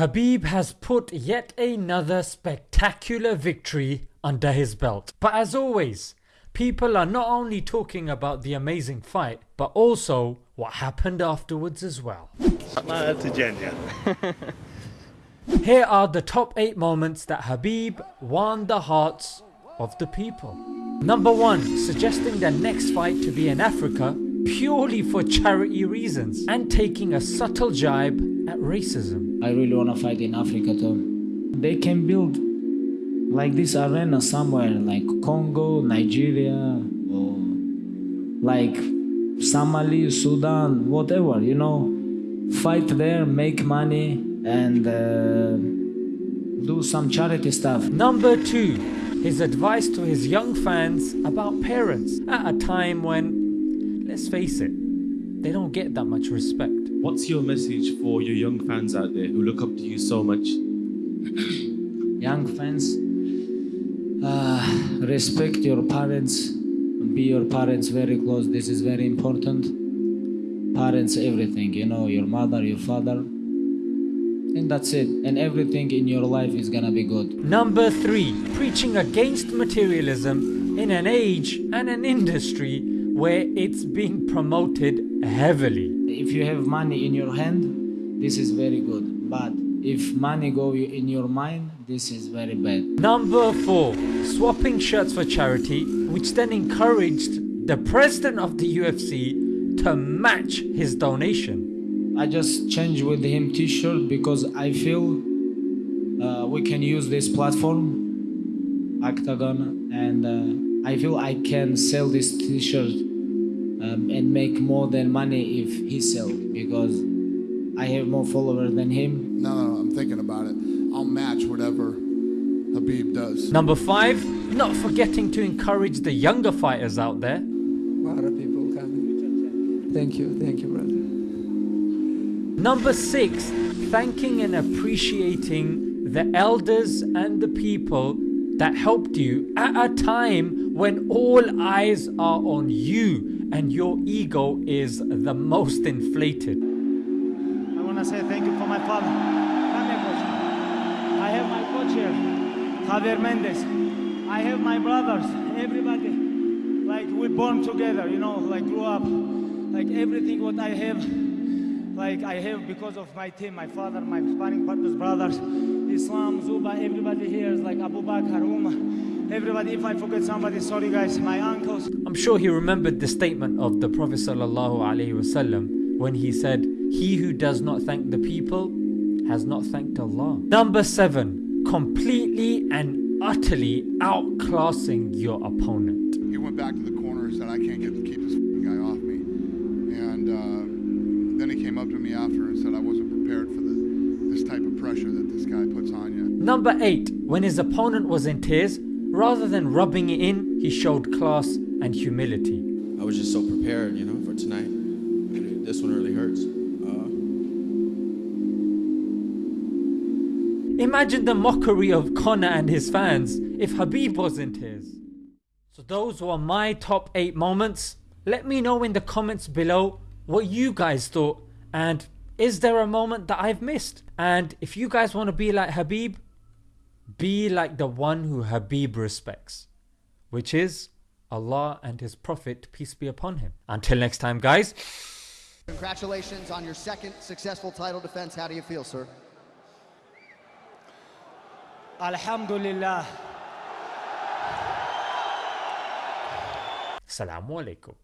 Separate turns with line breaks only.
Khabib has put yet another spectacular victory under his belt. But as always, people are not only talking about the amazing fight, but also what happened afterwards as well. Here are the top 8 moments that Khabib won the hearts of the people. Number 1. Suggesting the next fight to be in Africa purely for charity reasons and taking a subtle jibe at racism.
I really want to fight in Africa too. They can build like this arena somewhere like Congo, Nigeria, or like Somalia, Sudan, whatever, you know. Fight there, make money, and uh, do some charity stuff.
Number 2. His advice to his young fans about parents at a time when, let's face it, they don't get that much respect.
What's your message for your young fans out there who look up to you so much?
young fans, uh, respect your parents, be your parents very close. This is very important. Parents, everything, you know, your mother, your father, and that's it. And everything in your life is gonna be good.
Number 3. Preaching against materialism in an age and an industry where it's being promoted heavily.
If you have money in your hand, this is very good. But if money go in your mind, this is very bad.
Number 4. Swapping shirts for charity which then encouraged the president of the UFC to match his donation.
I just changed with him t-shirt because I feel uh, we can use this platform, Octagon, and uh, I feel I can sell this t-shirt make more than money if he sell because I have more followers than him.
No, no, no, I'm thinking about it. I'll match whatever Khabib does.
Number 5. Not forgetting to encourage the younger fighters out there.
A lot of people coming. Thank you, thank you, brother.
Number 6. Thanking and appreciating the elders and the people that helped you at a time when all eyes are on you and your ego is the most inflated.
I want to say thank you for my father. Come here, coach. I have my coach here, Javier Mendez. I have my brothers, everybody. Like we born together, you know, like grew up. Like everything what I have, like I have because of my team, my father, my sparring partners, brothers, Islam, Zuba, everybody here is like Abu Bakr, Umar, everybody. If I forget somebody, sorry guys, my uncles.
I'm sure he remembered the statement of the Prophet ﷺ when he said, He who does not thank the people has not thanked Allah. Number 7. Completely and utterly outclassing your opponent.
He went back to the corner and said, I can't get to keep this guy off me. And uh, then he came up to me after and said, I wasn't prepared for the, this type of pressure that this guy puts on you.
Number 8. When his opponent was in tears, rather than rubbing it in, he showed class and humility.
I was just so prepared, you know, for tonight. This one really hurts. Uh,
Imagine the mockery of Conor and his fans if Khabib was in tears. So those were my top 8 moments. Let me know in the comments below what you guys thought and is there a moment that I've missed? And if you guys want to be like Khabib, be like the one who Khabib respects, which is Allah and His Prophet, peace be upon him. Until next time, guys.
Congratulations on your second successful title defense. How do you feel, sir?
Alhamdulillah.
Assalamu alaikum.